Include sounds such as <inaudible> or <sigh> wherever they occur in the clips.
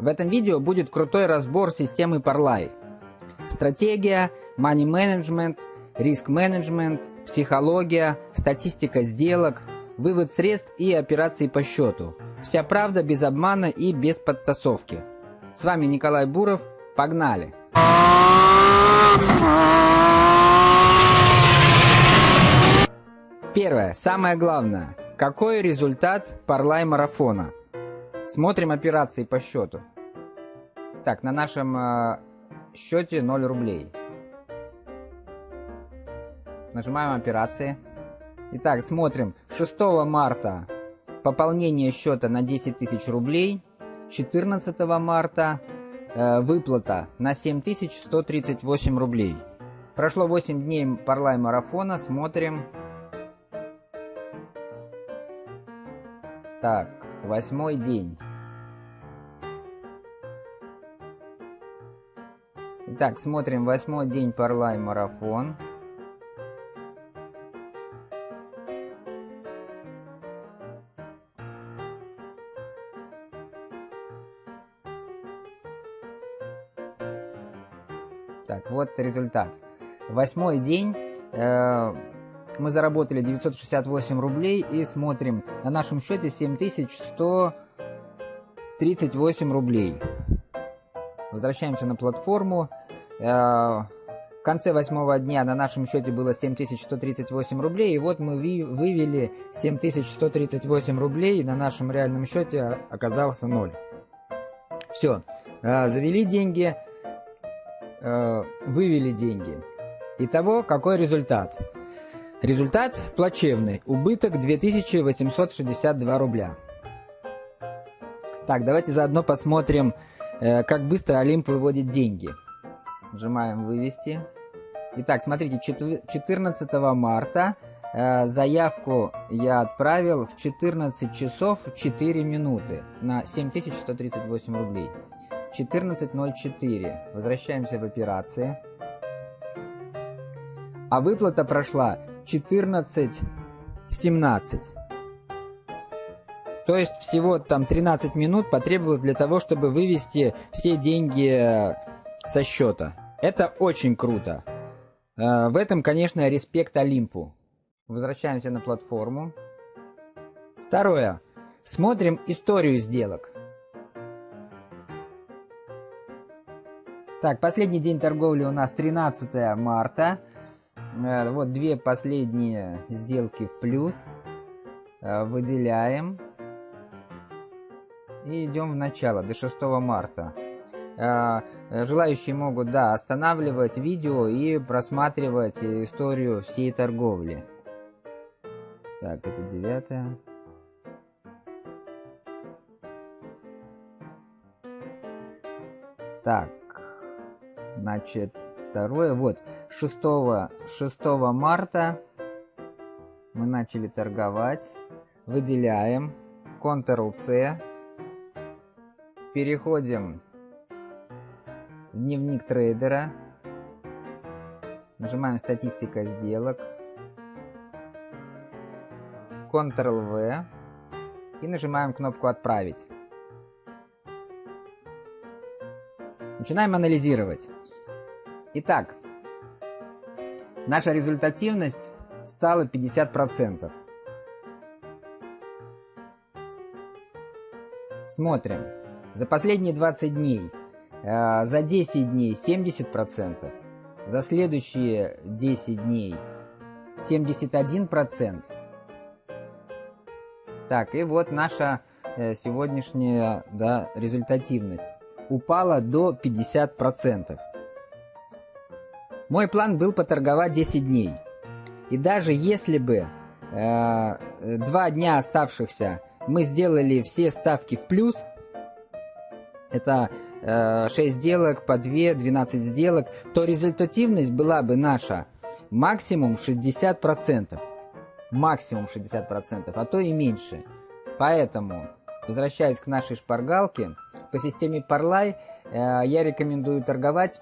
В этом видео будет крутой разбор системы Parlay. Стратегия, money management, риск менеджмент, психология, статистика сделок, вывод средств и операции по счету. Вся правда без обмана и без подтасовки. С вами Николай Буров. Погнали! Первое, самое главное. Какой результат парлай марафона? Смотрим операции по счету. Так, на нашем э, счете 0 рублей. Нажимаем операции. Итак, смотрим. 6 марта пополнение счета на 10 тысяч рублей. 14 марта э, выплата на 7138 рублей. Прошло 8 дней парлай марафона. Смотрим. Так, восьмой день. Итак, смотрим восьмой день Парлай марафон. Так, вот результат. Восьмой день. Э, мы заработали 968 рублей и смотрим, на нашем счете 7138 рублей. Возвращаемся на платформу. Э, в конце восьмого дня на нашем счете было 7138 рублей, и вот мы вывели 7138 рублей, и на нашем реальном счете оказался 0. Все, э, завели деньги, э, вывели деньги. Итого, какой результат? Результат плачевный. Убыток 2862 рубля. Так, давайте заодно посмотрим, э, как быстро Олимп выводит деньги. Нажимаем «Вывести». Итак, смотрите, 14 марта э, заявку я отправил в 14 часов 4 минуты на 7138 рублей. 14.04. Возвращаемся в операции. А выплата прошла 14-17. То есть всего там 13 минут потребовалось для того, чтобы вывести все деньги э, со счета. Это очень круто. Э, в этом, конечно, респект Олимпу. Возвращаемся на платформу. Второе. Смотрим историю сделок. Так, последний день торговли у нас 13 марта. Э, вот две последние сделки в плюс. Э, выделяем. И идем в начало, до 6 марта. Э, желающие могут, да, останавливать видео и просматривать историю всей торговли. Так, это девятое. Так, значит, второе, вот, 6, 6 марта мы начали торговать. Выделяем. Ctrl-C. Переходим в дневник трейдера. Нажимаем статистика сделок. Ctrl-V. И нажимаем кнопку «Отправить». Начинаем анализировать. Итак, наша результативность стала 50%. Смотрим. За последние 20 дней, э, за 10 дней 70%, за следующие 10 дней 71%. Так, и вот наша э, сегодняшняя да, результативность упала до 50%. Мой план был поторговать 10 дней. И даже если бы э, два дня оставшихся мы сделали все ставки в плюс, это э, 6 сделок по 2, 12 сделок, то результативность была бы наша максимум 60%. Максимум 60%, а то и меньше. Поэтому, возвращаясь к нашей шпаргалке, по системе Parlay э, я рекомендую торговать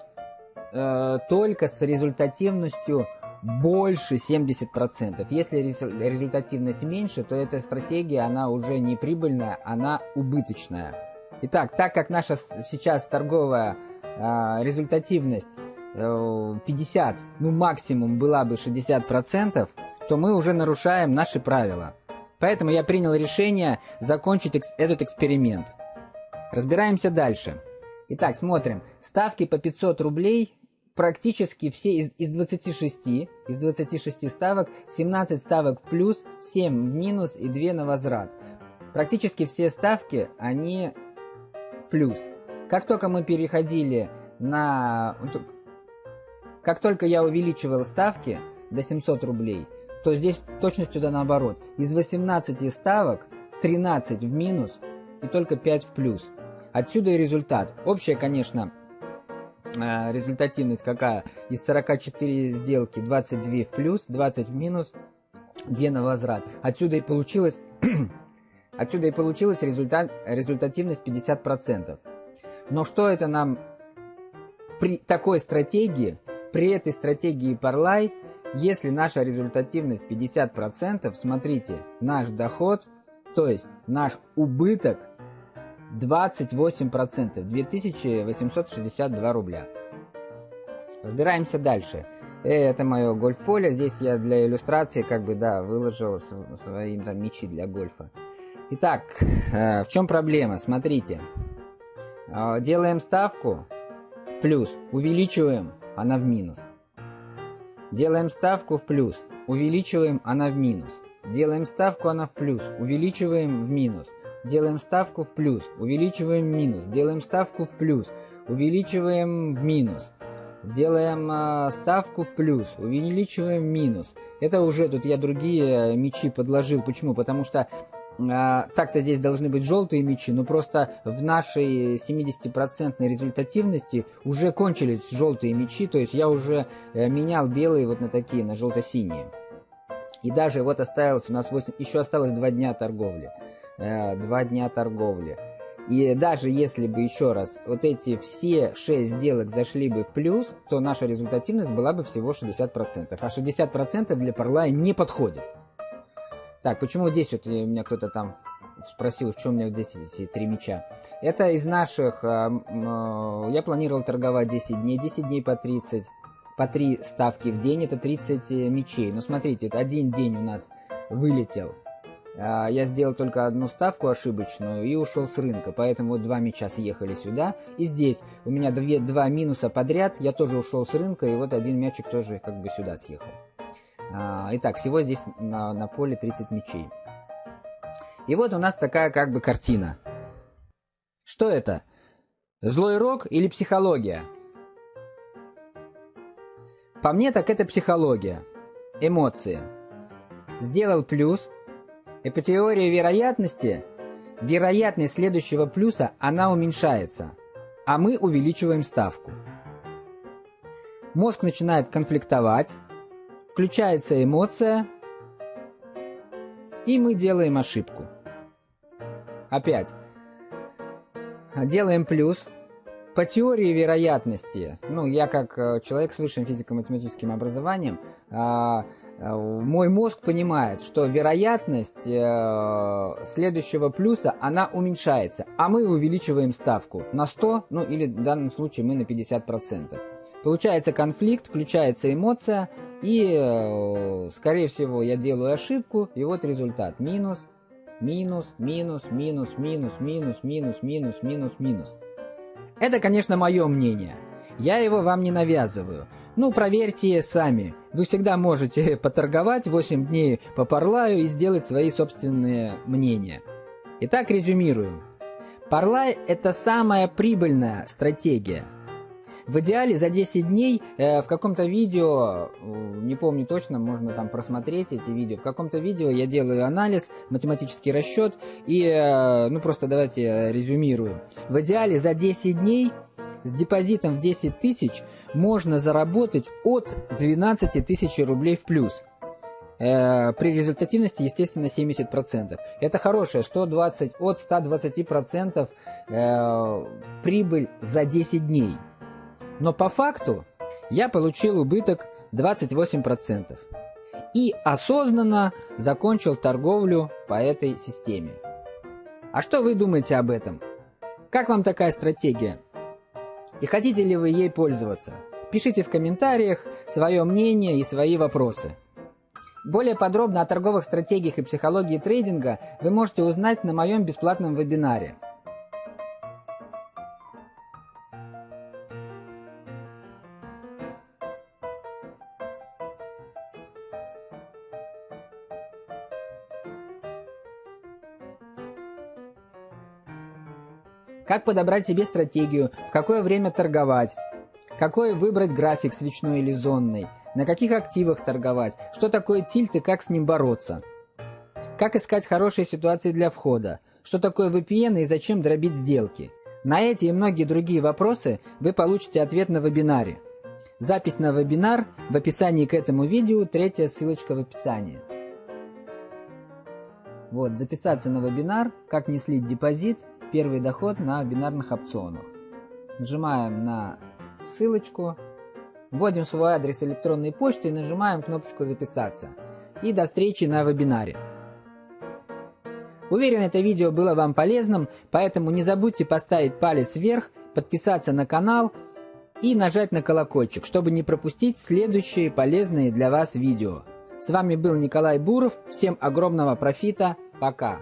э, только с результативностью больше 70%. Если результативность меньше, то эта стратегия, она уже не прибыльная, она убыточная. Итак, так как наша сейчас торговая э, результативность э, 50, ну максимум была бы 60%, то мы уже нарушаем наши правила. Поэтому я принял решение закончить экс этот эксперимент. Разбираемся дальше. Итак, смотрим. Ставки по 500 рублей практически все из, из 26, из 26 ставок, 17 ставок в плюс, 7 в минус и 2 на возврат. Практически все ставки, они в плюс. Как только мы переходили на... Как только я увеличивал ставки до 700 рублей, то здесь точностью да наоборот. Из 18 ставок 13 в минус и только 5 в плюс. Отсюда и результат. Общая, конечно, результативность какая? Из 44 сделки 22 в плюс, 20 в минус, 2 на возврат. Отсюда и получилось, <clears throat> отсюда и получилась результат, результативность 50%. Но что это нам при такой стратегии, при этой стратегии Parlay, если наша результативность 50%, смотрите, наш доход, то есть наш убыток 28%, 2862 рубля. Разбираемся дальше. Это мое гольф-поле. Здесь я для иллюстрации как бы, да, выложил свои там мячи для гольфа. Итак, э, в чем проблема? Смотрите. Э, делаем ставку плюс, увеличиваем, она в минус. Делаем ставку в плюс, увеличиваем, она в минус. Делаем ставку, она в плюс, увеличиваем в минус делаем ставку в плюс, увеличиваем минус, делаем ставку в плюс, увеличиваем минус, делаем э, ставку в плюс, увеличиваем минус. Это уже тут я другие мячи подложил. Почему? Потому что э, так-то здесь должны быть желтые мячи, но просто в нашей 70% результативности уже кончились желтые мячи, то есть я уже э, менял белые вот на такие, на желто-синие. И даже вот осталось у нас 8, еще осталось 2 дня торговли. Э, два дня торговли. И даже если бы еще раз вот эти все 6 сделок зашли бы в плюс, то наша результативность была бы всего 60%. А 60% для Parlay не подходит. Так, почему здесь вот э, меня кто-то там спросил, что у меня здесь эти три мяча. Это из наших... Э, я планировал торговать 10 дней, 10 дней по 30, по 3 ставки в день, это 30 мячей. Но смотрите, один день у нас вылетел я сделал только одну ставку ошибочную и ушел с рынка, поэтому два мяча съехали сюда. И здесь у меня две, два минуса подряд, я тоже ушел с рынка, и вот один мячик тоже как бы сюда съехал. А, итак, всего здесь на, на поле 30 мячей. И вот у нас такая как бы картина. Что это? Злой рок или психология? По мне так это психология. Эмоции. Сделал плюс, по теории вероятности, вероятность следующего плюса, она уменьшается, а мы увеличиваем ставку. Мозг начинает конфликтовать, включается эмоция, и мы делаем ошибку. Опять. Делаем плюс. По теории вероятности, ну, я как э, человек с высшим физико-математическим образованием, а, мой мозг понимает, что вероятность э, следующего плюса, она уменьшается, а мы увеличиваем ставку на 100, ну или в данном случае мы на 50%. Получается конфликт, включается эмоция, и, э, скорее всего, я делаю ошибку, и вот результат. Минус, минус, минус, минус, минус, минус, минус, минус, минус, минус. Это, конечно, мое мнение. Я его вам не навязываю. Ну, проверьте сами. Вы всегда можете <laughs> поторговать 8 дней по Парлаю и сделать свои собственные мнения. Итак, резюмируем. Парлай – это самая прибыльная стратегия. В идеале за 10 дней э, в каком-то видео, э, не помню точно, можно там просмотреть эти видео, в каком-то видео я делаю анализ, математический расчет и, э, ну просто давайте резюмируем. В идеале за 10 дней с депозитом в 10 тысяч можно заработать от 12 тысяч рублей в плюс. Э, при результативности, естественно, 70%. Это хорошая 120, от 120% э, прибыль за 10 дней. Но по факту я получил убыток 28%. И осознанно закончил торговлю по этой системе. А что вы думаете об этом? Как вам такая стратегия? И хотите ли вы ей пользоваться? Пишите в комментариях свое мнение и свои вопросы. Более подробно о торговых стратегиях и психологии трейдинга вы можете узнать на моем бесплатном вебинаре – Как подобрать себе стратегию, в какое время торговать, какой выбрать график свечной или зонный, на каких активах торговать, что такое тильт и как с ним бороться. Как искать хорошие ситуации для входа, что такое VPN и зачем дробить сделки. На эти и многие другие вопросы вы получите ответ на вебинаре. Запись на вебинар в описании к этому видео, третья ссылочка в описании. Вот, записаться на вебинар, как не слить депозит – первый доход на бинарных опционах. Нажимаем на ссылочку, вводим свой адрес электронной почты и нажимаем кнопочку «Записаться». И до встречи на вебинаре. Уверен, это видео было вам полезным, поэтому не забудьте поставить палец вверх, подписаться на канал и нажать на колокольчик, чтобы не пропустить следующие полезные для вас видео. С вами был Николай Буров, всем огромного профита, пока!